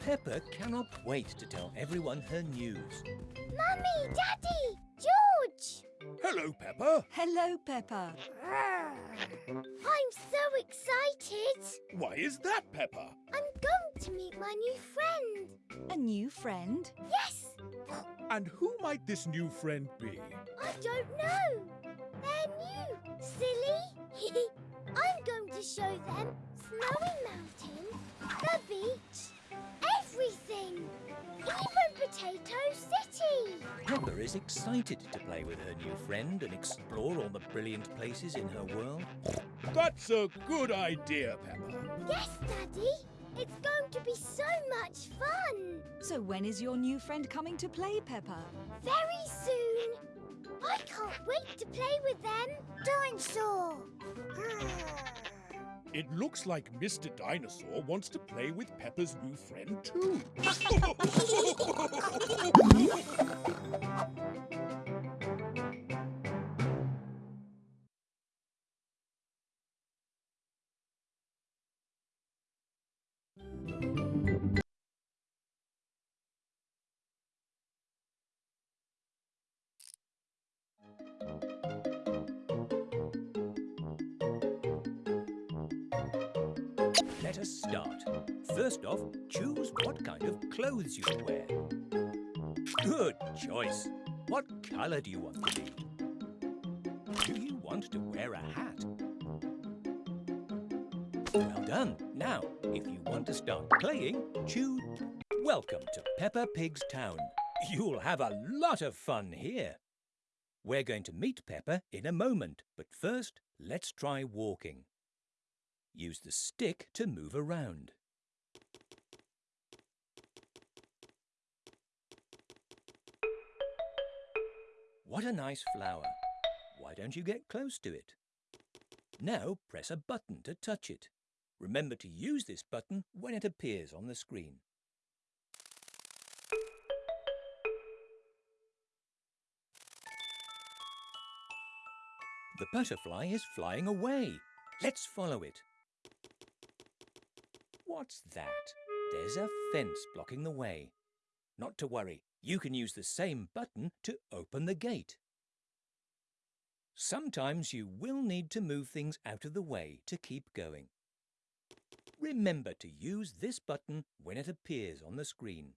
Peppa cannot wait to tell everyone her news. Mummy, Daddy, George! Hello, Peppa. Hello, Peppa. I'm so excited. Why is that, Peppa? I'm going to meet my new friend. A new friend? Yes, And who might this new friend be? I don't know. They're new, silly. I'm going to show them Snowy Mountain, the beach, everything. Even Potato City. Peppa is excited to play with her new friend and explore all the brilliant places in her world. That's a good idea, Peppa. Yes, Daddy. It's going to be so much fun. So when is your new friend coming to play, Peppa? Very soon. I can't wait to play with them. Dinosaur. Ah. It looks like Mr. Dinosaur wants to play with Peppa's new friend too. Let us start. First off, choose what kind of clothes you wear. Good choice. What colour do you want to be? Do you want to wear a hat? Well done. Now, if you want to start playing, choose... Welcome to Peppa Pig's Town. You'll have a lot of fun here. We're going to meet Peppa in a moment, but first, let's try walking. Use the stick to move around. What a nice flower. Why don't you get close to it? Now press a button to touch it. Remember to use this button when it appears on the screen. The butterfly is flying away. Let's follow it. What's that? There's a fence blocking the way. Not to worry, you can use the same button to open the gate. Sometimes you will need to move things out of the way to keep going. Remember to use this button when it appears on the screen.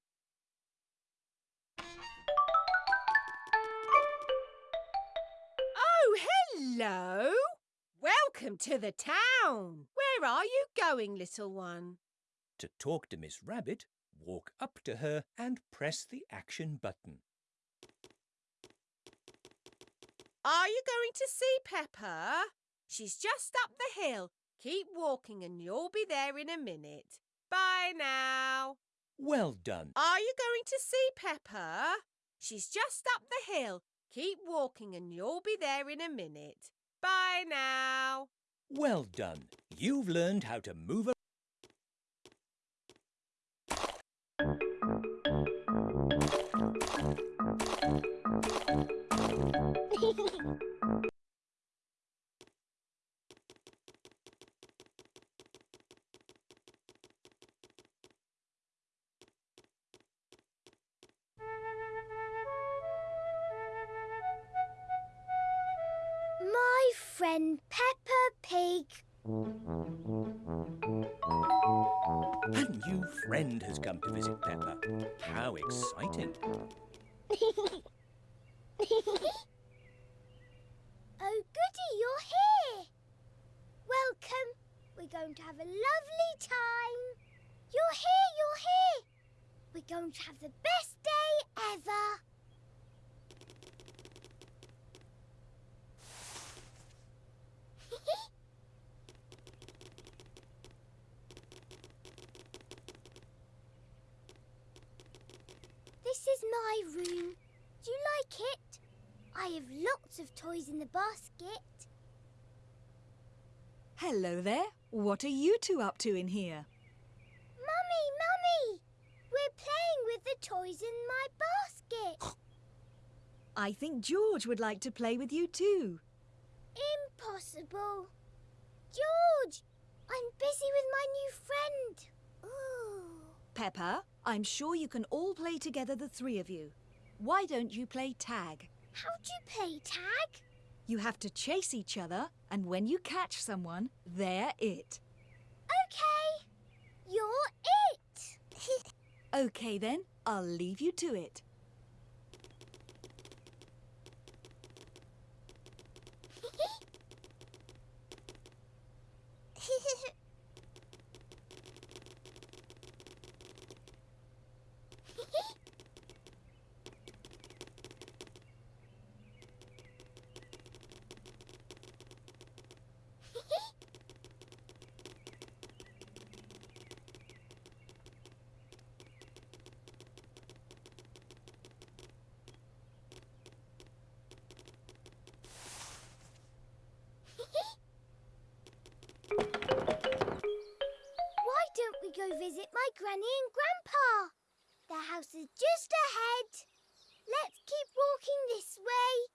Oh, hello! Welcome to the town. Where are you going, little one? To talk to Miss Rabbit, walk up to her and press the action button. Are you going to see Peppa? She's just up the hill. Keep walking and you'll be there in a minute. Bye now. Well done. Are you going to see Peppa? She's just up the hill. Keep walking and you'll be there in a minute. Bye now. Well done. You've learned how to move friend Peppa Pig. A new friend has come to visit Peppa. How exciting. Oh, goody, you're here. Welcome. We're going to have a lovely time. You're here, you're here. We're going to have the best day ever. This is my room. Do you like it? I have lots of toys in the basket. Hello there. What are you two up to in here? Mummy, Mummy! We're playing with the toys in my basket. I think George would like to play with you too. Impossible. George, I'm busy with my new friend. Ooh. Peppa. I'm sure you can all play together, the three of you. Why don't you play tag? How do you play tag? You have to chase each other, and when you catch someone, they're it. Okay. You're it. OK then, I'll leave you to it. Why don't we go visit my granny and grandpa? Their house is just ahead. Let's keep walking this way.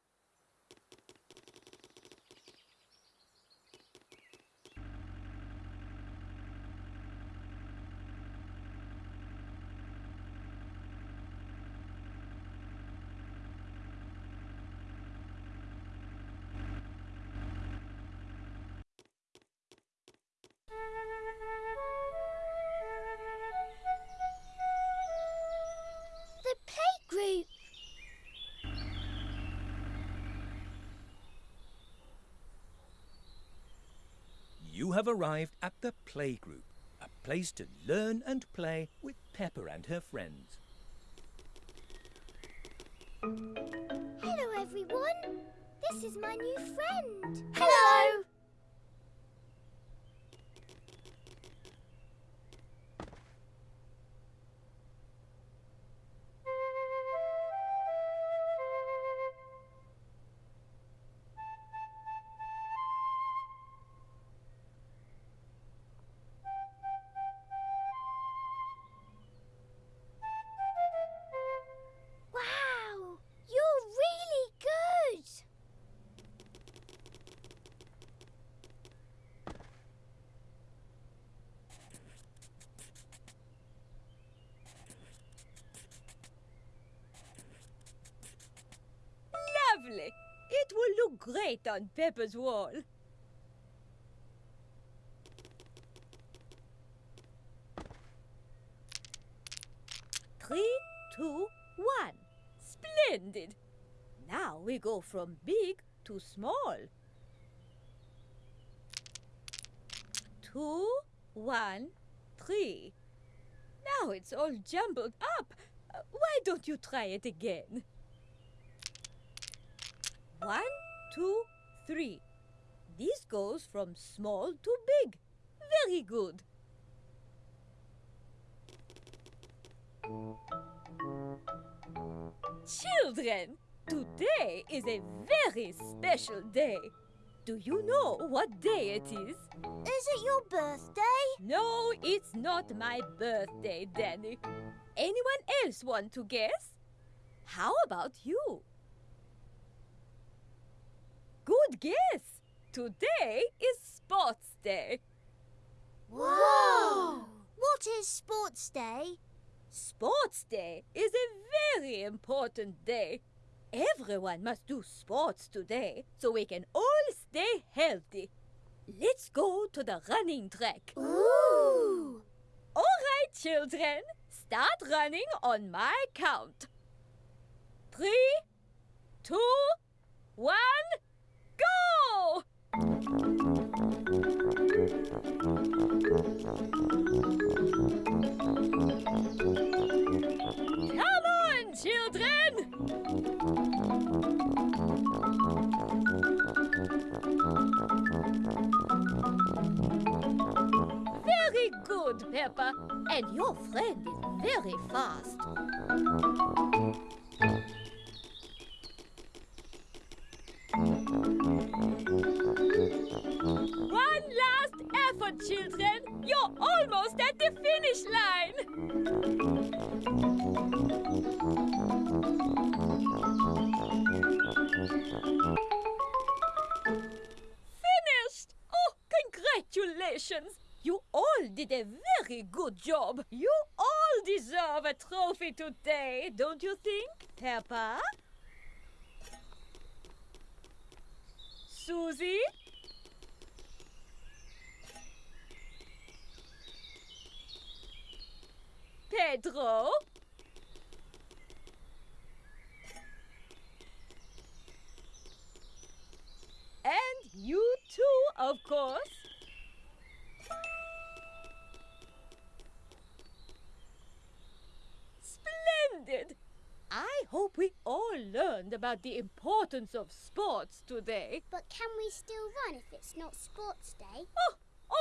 Have arrived at the playgroup, a place to learn and play with Peppa and her friends. Hello, everyone. This is my new friend. Hello. Great on Peppa's wall. Three, two, one. Splendid. Now we go from big to small. Two, one, three. Now it's all jumbled up. Why don't you try it again? One, two, three. This goes from small to big. Very good. Children, today is a very special day. Do you know what day it is? Is it your birthday? No, it's not my birthday, Danny. Anyone else want to guess? How about you? Good guess. Today is Sports Day. Whoa! What is Sports Day? Sports Day is a very important day. Everyone must do sports today so we can all stay healthy. Let's go to the running track. Ooh! All right, children, start running on my count. Three, two, one, go! Come on, children! Very good, Peppa. And your friend is very fast. Congratulations! You all did a very good job. You all deserve a trophy today, don't you think, Peppa? Susie? Pedro? And you too, of course. learned about the importance of sports today. But can we still run if it's not sports day? Oh,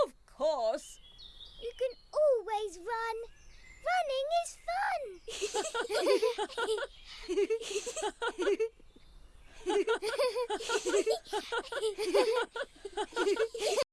of course. You can always run. Running is fun.